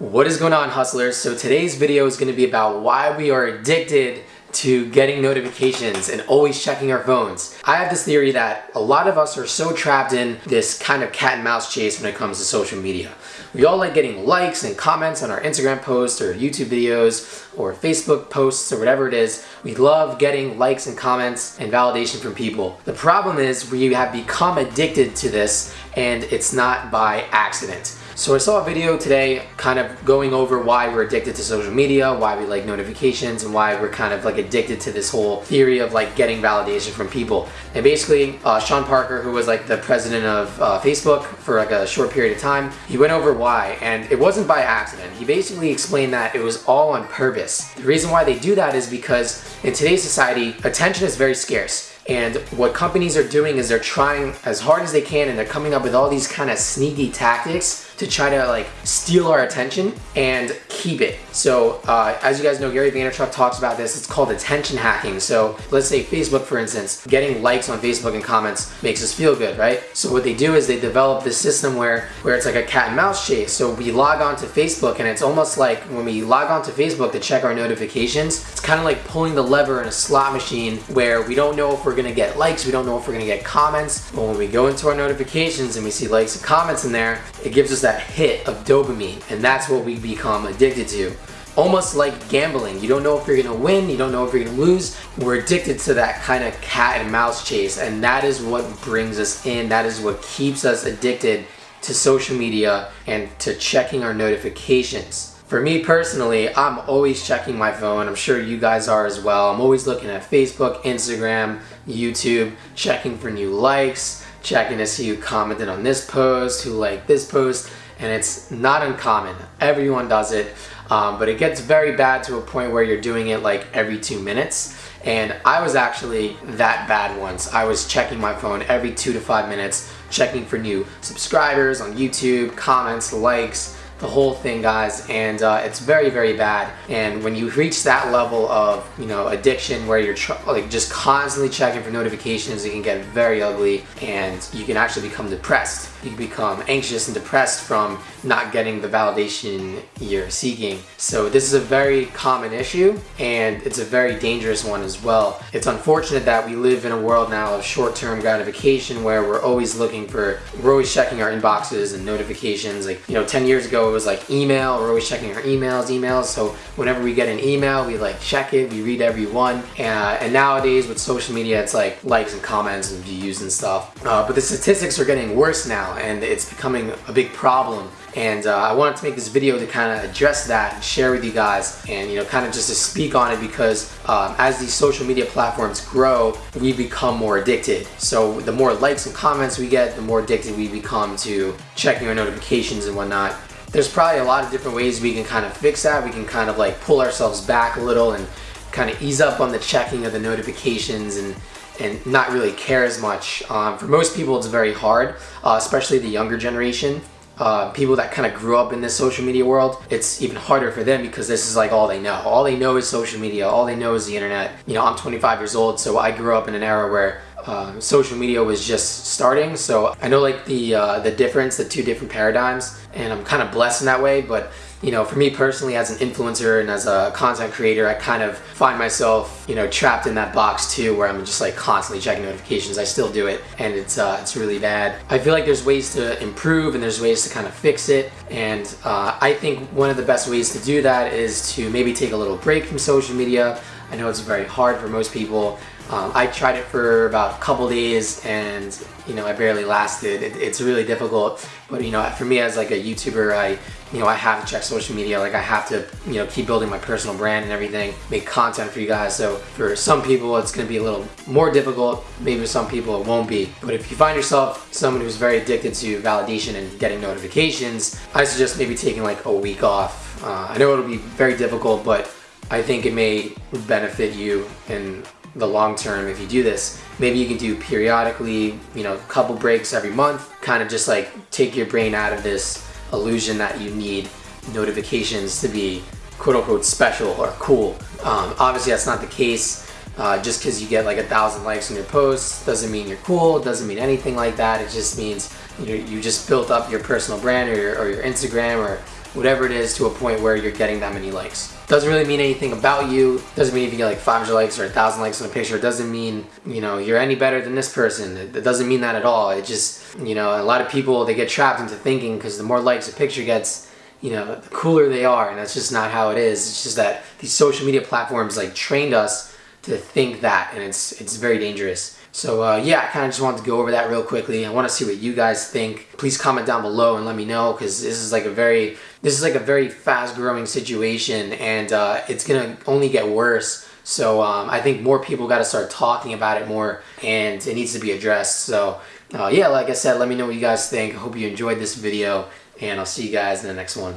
What is going on hustlers? So today's video is going to be about why we are addicted to getting notifications and always checking our phones. I have this theory that a lot of us are so trapped in this kind of cat and mouse chase when it comes to social media. We all like getting likes and comments on our Instagram posts or YouTube videos or Facebook posts or whatever it is. We love getting likes and comments and validation from people. The problem is we have become addicted to this and it's not by accident. So I saw a video today kind of going over why we're addicted to social media, why we like notifications, and why we're kind of like addicted to this whole theory of like getting validation from people. And basically, uh, Sean Parker, who was like the president of uh, Facebook for like a short period of time, he went over why, and it wasn't by accident. He basically explained that it was all on purpose. The reason why they do that is because in today's society, attention is very scarce. And what companies are doing is they're trying as hard as they can and they're coming up with all these kind of sneaky tactics to try to like steal our attention. And keep it. So uh, as you guys know, Gary Vaynerchuk talks about this. It's called attention hacking. So let's say Facebook, for instance, getting likes on Facebook and comments makes us feel good, right? So what they do is they develop this system where, where it's like a cat and mouse chase. So we log on to Facebook and it's almost like when we log on to Facebook to check our notifications, it's kind of like pulling the lever in a slot machine where we don't know if we're gonna get likes, we don't know if we're gonna get comments, but when we go into our notifications and we see likes and comments in there, it gives us that hit of dopamine and that's what we become addicted to. Almost like gambling. You don't know if you're gonna win, you don't know if you're gonna lose. We're addicted to that kind of cat and mouse chase and that is what brings us in. That is what keeps us addicted to social media and to checking our notifications. For me personally, I'm always checking my phone. I'm sure you guys are as well. I'm always looking at Facebook, Instagram, YouTube, checking for new likes, checking to see who commented on this post, who liked this post, and it's not uncommon. Everyone does it, um, but it gets very bad to a point where you're doing it like every two minutes. And I was actually that bad once. I was checking my phone every two to five minutes, checking for new subscribers on YouTube, comments, likes, the whole thing guys and uh, it's very very bad. And when you reach that level of you know addiction where you're like just constantly checking for notifications it can get very ugly and you can actually become depressed. You become anxious and depressed from not getting the validation you're seeking. So this is a very common issue and it's a very dangerous one as well. It's unfortunate that we live in a world now of short-term gratification where we're always looking for we're always checking our inboxes and notifications. Like you know 10 years ago it was like email. We're always checking our emails, emails. So whenever we get an email, we like check it, we read every one. Uh, and nowadays with social media, it's like likes and comments and views and stuff. Uh, but the statistics are getting worse now and it's becoming a big problem. And uh, I wanted to make this video to kind of address that and share with you guys and you know kind of just to speak on it because um, as these social media platforms grow, we become more addicted. So the more likes and comments we get, the more addicted we become to checking our notifications and whatnot there's probably a lot of different ways we can kind of fix that. We can kind of like pull ourselves back a little and kind of ease up on the checking of the notifications and and not really care as much. Um, for most people, it's very hard, uh, especially the younger generation. Uh, people that kind of grew up in this social media world, it's even harder for them because this is like all they know. All they know is social media. All they know is the internet. You know, I'm 25 years old, so I grew up in an era where uh, social media was just starting. So I know like the uh, the difference, the two different paradigms, and I'm kind of blessed in that way. But you know, for me personally, as an influencer and as a content creator, I kind of find myself, you know, trapped in that box too, where I'm just like constantly checking notifications. I still do it, and it's uh, it's really bad. I feel like there's ways to improve and there's ways to kind of fix it, and uh, I think one of the best ways to do that is to maybe take a little break from social media. I know it's very hard for most people. Um, I tried it for about a couple days and you know I barely lasted. It, it's really difficult, but you know for me as like a YouTuber, I you know I have to check social media. Like I have to you know keep building my personal brand and everything, make content for you guys. So for some people it's going to be a little more difficult. Maybe for some people it won't be. But if you find yourself someone who's very addicted to validation and getting notifications, I suggest maybe taking like a week off. Uh, I know it'll be very difficult, but I think it may benefit you in the long term if you do this. Maybe you can do periodically, you know, a couple breaks every month, kind of just like take your brain out of this illusion that you need notifications to be quote unquote special or cool. Um, obviously that's not the case. Uh, just because you get like a thousand likes on your posts doesn't mean you're cool, doesn't mean anything like that. It just means you, you just built up your personal brand or your, or your Instagram or whatever it is to a point where you're getting that many likes. Doesn't really mean anything about you. Doesn't mean if you get like 500 likes or 1,000 likes on a picture. It doesn't mean, you know, you're any better than this person. It, doesn't mean that at all. It just, you know, a lot of people, they get trapped into thinking because the more likes a picture gets, you know, the cooler they are. And that's just not how it is. It's just that these social media platforms like trained us to think that and it's it's very dangerous. So uh, yeah, I kind of just wanted to go over that real quickly. I want to see what you guys think. Please comment down below and let me know because this is like a very this is like a very fast growing situation and uh, it's gonna only get worse. So um, I think more people got to start talking about it more and it needs to be addressed. So uh, yeah, like I said, let me know what you guys think. I hope you enjoyed this video and I'll see you guys in the next one.